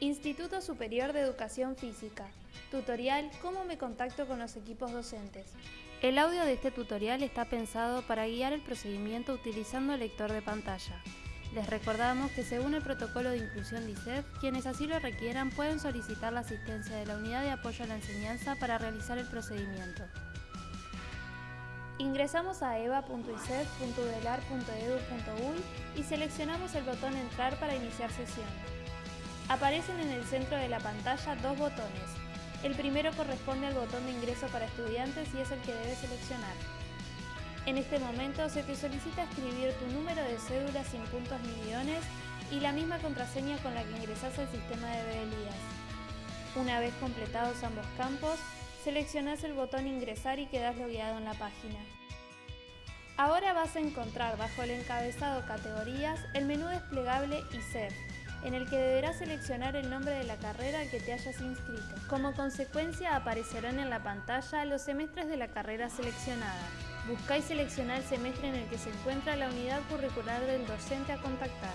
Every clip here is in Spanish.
Instituto Superior de Educación Física. Tutorial Cómo me contacto con los equipos docentes. El audio de este tutorial está pensado para guiar el procedimiento utilizando el lector de pantalla. Les recordamos que según el protocolo de inclusión de ISEF, quienes así lo requieran pueden solicitar la asistencia de la unidad de apoyo a la enseñanza para realizar el procedimiento. Ingresamos a eva.isef.udelar.edu.uy y seleccionamos el botón Entrar para iniciar sesión. Aparecen en el centro de la pantalla dos botones. El primero corresponde al botón de ingreso para estudiantes y es el que debes seleccionar. En este momento se te solicita escribir tu número de cédula sin puntos ni guiones y la misma contraseña con la que ingresas al sistema de Belías. Una vez completados ambos campos, seleccionas el botón Ingresar y quedas logueado en la página. Ahora vas a encontrar bajo el encabezado Categorías el menú desplegable ISEF, en el que deberás seleccionar el nombre de la carrera al que te hayas inscrito. Como consecuencia aparecerán en la pantalla los semestres de la carrera seleccionada. Busca y selecciona el semestre en el que se encuentra la unidad curricular del docente a contactar.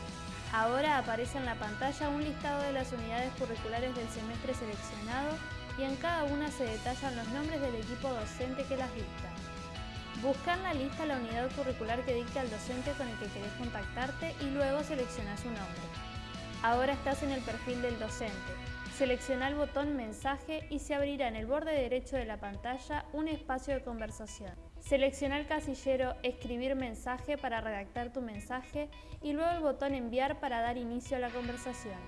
Ahora aparece en la pantalla un listado de las unidades curriculares del semestre seleccionado y en cada una se detallan los nombres del equipo docente que las dicta. Busca en la lista la unidad curricular que dicta el docente con el que querés contactarte y luego selecciona su nombre. Ahora estás en el perfil del docente. Selecciona el botón Mensaje y se abrirá en el borde derecho de la pantalla un espacio de conversación. Selecciona el casillero Escribir mensaje para redactar tu mensaje y luego el botón Enviar para dar inicio a la conversación.